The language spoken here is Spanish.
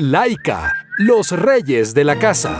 Laika, los reyes de la casa.